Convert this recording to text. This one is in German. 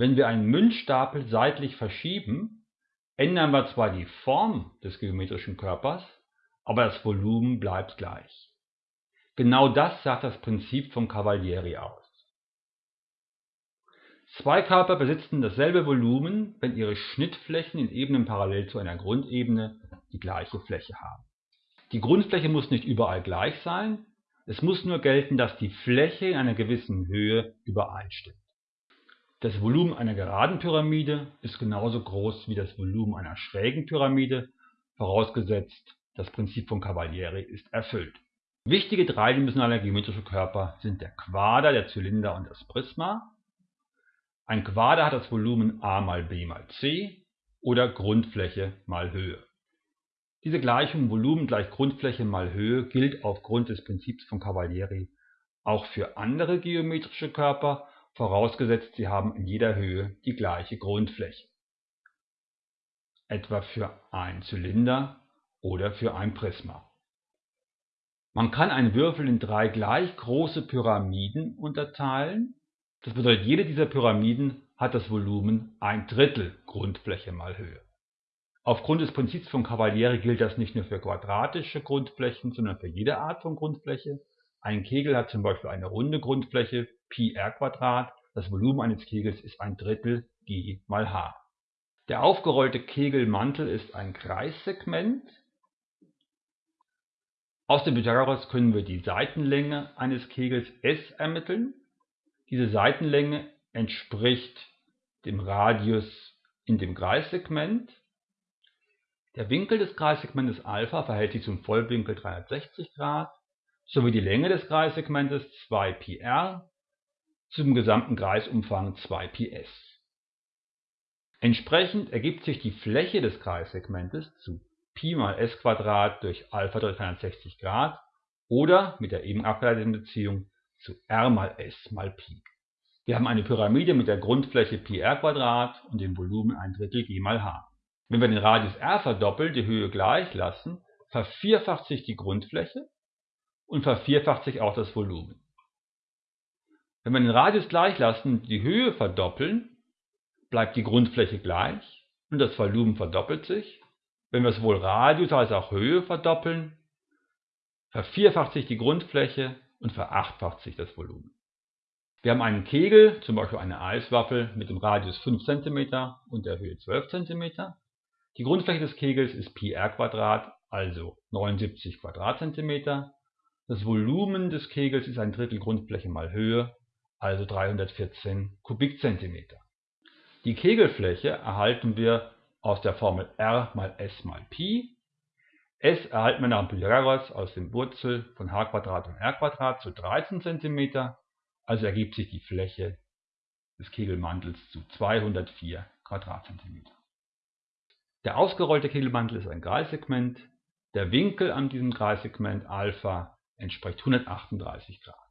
Wenn wir einen Münzstapel seitlich verschieben, ändern wir zwar die Form des geometrischen Körpers, aber das Volumen bleibt gleich. Genau das sagt das Prinzip von Cavalieri aus. Zwei Körper besitzen dasselbe Volumen, wenn ihre Schnittflächen in Ebenen parallel zu einer Grundebene die gleiche Fläche haben. Die Grundfläche muss nicht überall gleich sein, es muss nur gelten, dass die Fläche in einer gewissen Höhe übereinstimmt. Das Volumen einer geraden Pyramide ist genauso groß wie das Volumen einer schrägen Pyramide, vorausgesetzt das Prinzip von Cavalieri ist erfüllt. Wichtige dreidimensionale geometrische Körper sind der Quader, der Zylinder und das Prisma. Ein Quader hat das Volumen a mal b mal c oder Grundfläche mal Höhe. Diese Gleichung Volumen gleich Grundfläche mal Höhe gilt aufgrund des Prinzips von Cavalieri auch für andere geometrische Körper, vorausgesetzt sie haben in jeder Höhe die gleiche Grundfläche, etwa für einen Zylinder oder für ein Prisma. Man kann einen Würfel in drei gleich große Pyramiden unterteilen, das bedeutet jede dieser Pyramiden hat das Volumen ein Drittel Grundfläche mal Höhe Aufgrund des Prinzips von Cavalieri gilt das nicht nur für quadratische Grundflächen, sondern für jede Art von Grundfläche. Ein Kegel hat zum Beispiel eine runde Grundfläche πr², das Volumen eines Kegels ist ein Drittel g mal h. Der aufgerollte Kegelmantel ist ein Kreissegment. Aus dem Pythagoras können wir die Seitenlänge eines Kegels S ermitteln. Diese Seitenlänge entspricht dem Radius in dem Kreissegment der Winkel des Kreissegmentes α verhält sich zum Vollwinkel 360 Grad sowie die Länge des Kreissegmentes 2πr zum gesamten Kreisumfang 2πs. Entsprechend ergibt sich die Fläche des Kreissegmentes zu π mal s² durch α durch 360 Grad oder mit der eben abgeleiteten Beziehung zu r mal s mal π. Wir haben eine Pyramide mit der Grundfläche πr² und dem Volumen 1 Drittel g mal h wenn wir den Radius r verdoppeln, die Höhe gleich lassen, vervierfacht sich die Grundfläche und vervierfacht sich auch das Volumen. Wenn wir den Radius gleich lassen, die Höhe verdoppeln, bleibt die Grundfläche gleich und das Volumen verdoppelt sich. Wenn wir sowohl Radius als auch Höhe verdoppeln, vervierfacht sich die Grundfläche und verachtfacht sich das Volumen. Wir haben einen Kegel, zum Beispiel eine Eiswaffel mit dem Radius 5 cm und der Höhe 12 cm. Die Grundfläche des Kegels ist πr², also 79 Quadratzentimeter. Das Volumen des Kegels ist ein Drittel Grundfläche mal Höhe, also 314 Kubikzentimeter. Die Kegelfläche erhalten wir aus der Formel R mal S mal Pi. S erhalten wir nach Pythagoras aus dem Wurzel von h und r zu 13 cm, also ergibt sich die Fläche des Kegelmantels zu 204 Quadratzentimeter. Der ausgerollte Kegelmantel ist ein Kreissegment, der Winkel an diesem Kreissegment α entspricht 138 Grad